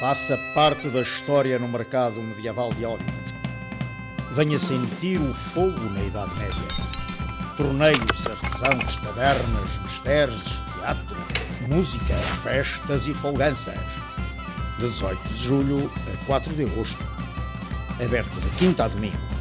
Faça parte da história no mercado medieval de Óbidos. Venha sentir o fogo na Idade Média. Torneios, artesãos, tabernas, mistérios, teatro, música, festas e folganças. 18 de julho a 4 de agosto. Aberto de quinta a domingo.